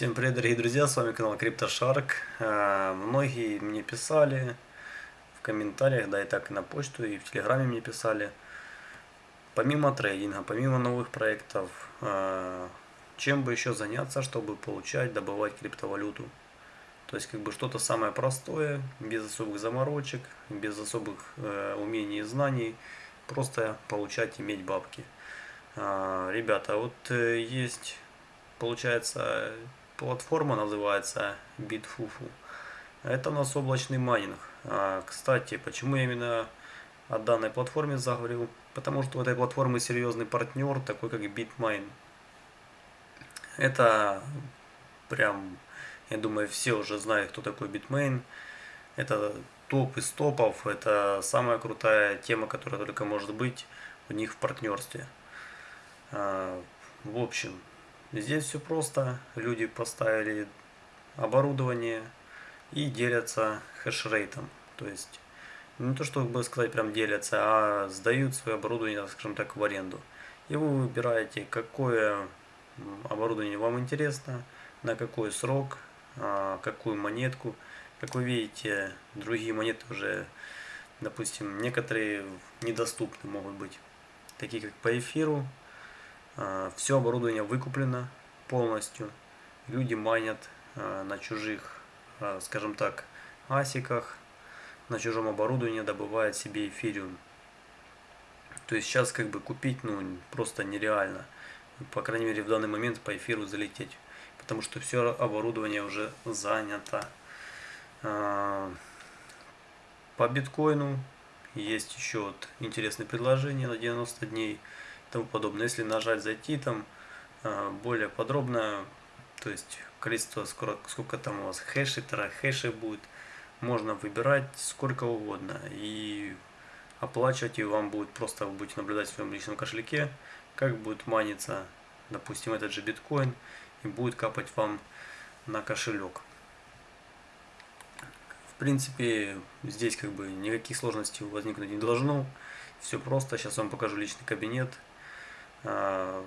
Всем привет, дорогие друзья, с вами канал CryptoShark. Э, многие мне писали в комментариях, да и так и на почту, и в телеграме мне писали. Помимо трейдинга, помимо новых проектов, э, чем бы еще заняться, чтобы получать, добывать криптовалюту. То есть как бы что-то самое простое, без особых заморочек, без особых э, умений и знаний, просто получать, иметь бабки. Ребята, вот есть получается платформа называется Bitfufu. Это у нас облачный майнинг. А, кстати, почему я именно о данной платформе заговорил? Потому что у этой платформы серьезный партнер, такой как Bitmain. Это прям, я думаю, все уже знают, кто такой Bitmain. Это топ из топов, это самая крутая тема, которая только может быть у них в партнерстве. А, в общем, Здесь все просто. Люди поставили оборудование и делятся хешрейтом. То есть, не то чтобы сказать прям делятся, а сдают свое оборудование, скажем так, в аренду. И вы выбираете, какое оборудование вам интересно, на какой срок, а, какую монетку. Как вы видите, другие монеты уже, допустим, некоторые недоступны могут быть, такие как по эфиру, Все оборудование выкуплено полностью. Люди майнят а, на чужих, а, скажем так, асиках, на чужом оборудовании добывают себе эфириум. То есть сейчас как бы купить ну просто нереально. По крайней мере в данный момент по эфиру залететь. Потому что все оборудование уже занято. По биткоину есть еще вот интересное предложение на 90 дней тому подобное. Если нажать зайти там а, более подробно, то есть количество, сколько, сколько там у вас хэшей, хэшей будет, можно выбирать сколько угодно. И оплачивать и вам будет просто, вы будете наблюдать в своем личном кошельке, как будет маниться, допустим, этот же биткоин, и будет капать вам на кошелек. В принципе, здесь как бы никаких сложностей возникнуть не должно. Все просто. Сейчас вам покажу личный кабинет. А,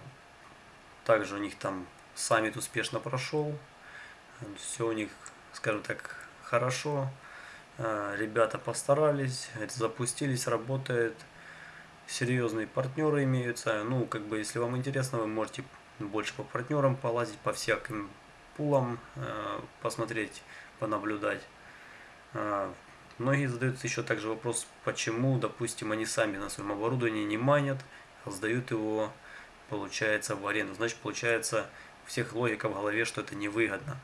также у них там саммит успешно прошел. Все у них, скажем так, хорошо. А, ребята постарались, это запустились, работает. Серьезные партнеры имеются. Ну, как бы, если вам интересно, вы можете больше по партнерам полазить, по всяким пулам а, посмотреть, понаблюдать. Многие задают еще также вопрос, почему, допустим, они сами на своем оборудовании не манят, а сдают его получается в аренду. Значит, получается у всех логика в голове, что это невыгодно.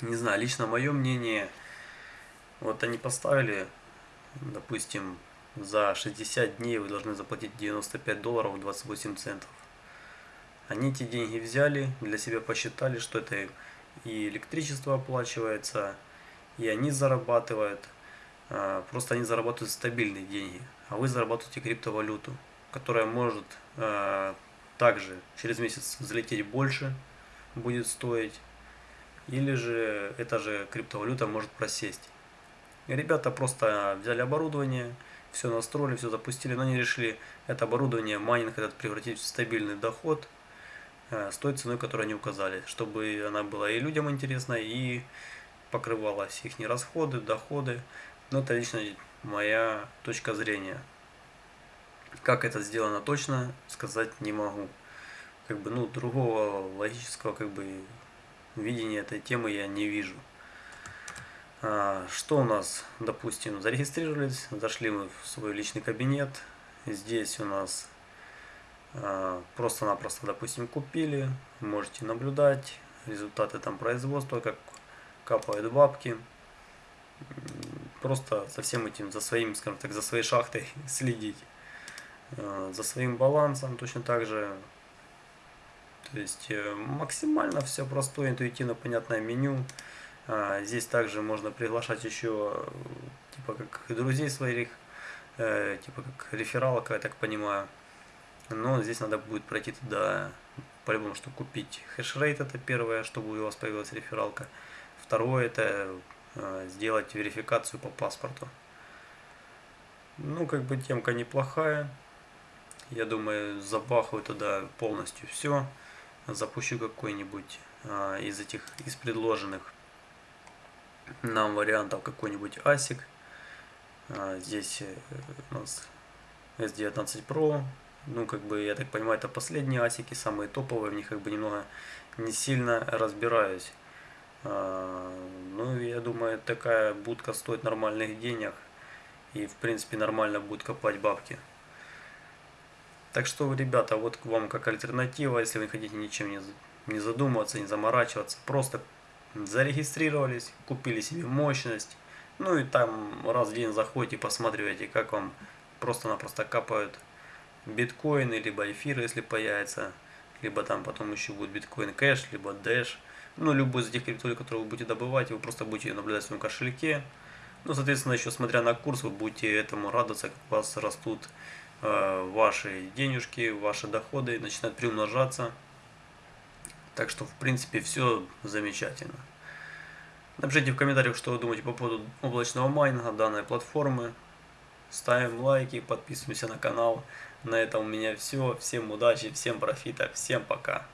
Не знаю, лично мое мнение, вот они поставили, допустим, за 60 дней вы должны заплатить 95 долларов 28 центов. Они эти деньги взяли, для себя посчитали, что это и электричество оплачивается, и они зарабатывают. А, просто они зарабатывают стабильные деньги, а вы зарабатываете криптовалюту которая может э, также через месяц залететь больше, будет стоить, или же эта же криптовалюта может просесть. И ребята просто взяли оборудование, все настроили, все запустили, но они решили это оборудование, майнинг этот превратить в стабильный доход э, с той ценой, которую они указали, чтобы она была и людям интересна, и покрывала все их расходы, доходы. Но это лично моя точка зрения. Как это сделано точно, сказать не могу. Как бы, ну, другого логического, как бы, видения этой темы я не вижу. А, что у нас, допустим, зарегистрировались, зашли мы в свой личный кабинет. Здесь у нас а, просто-напросто, допустим, купили. Можете наблюдать результаты там производства, как капают бабки. Просто со всем этим, за своим, скажем так, за своей шахтой следить. Э, за своим балансом точно так же. То есть э, максимально все простое, интуитивно понятное меню. А, здесь также можно приглашать еще типа как друзей своих, э, типа как рефералка, я так понимаю. Но здесь надо будет пройти туда, по-любому, чтобы купить хешрейт, это первое, чтобы у вас появилась рефералка. Второе, это сделать верификацию по паспорту. Ну, как бы темка неплохая. Я думаю, забахаю туда полностью все. запущу какой-нибудь а, из этих, из предложенных нам вариантов какой-нибудь ASIC. А, здесь э, у нас S19 Pro. Ну, как бы, я так понимаю, это последние асики, самые топовые, в них как бы немного не сильно разбираюсь. А, ну, я думаю, такая будка стоит нормальных денег. И, в принципе, нормально будет копать бабки. Так что, ребята, вот к вам как альтернатива, если вы хотите ничем не, не задумываться, не заморачиваться, просто зарегистрировались, купили себе мощность, ну и там раз в день заходите, посматриваете, как вам просто-напросто капают биткоины, либо эфиры, если появится, либо там потом еще будет биткоин кэш, либо дэш, ну любой из этих криптовалют, которые вы будете добывать, вы просто будете наблюдать в своем кошельке, ну соответственно еще смотря на курс, вы будете этому радоваться, как у вас растут ваши денежки, ваши доходы, начинают приумножаться, так что в принципе все замечательно. Напишите в комментариях, что вы думаете по поводу облачного майнинга данной платформы. Ставим лайки, подписываемся на канал. На этом у меня все. Всем удачи, всем профита, всем пока.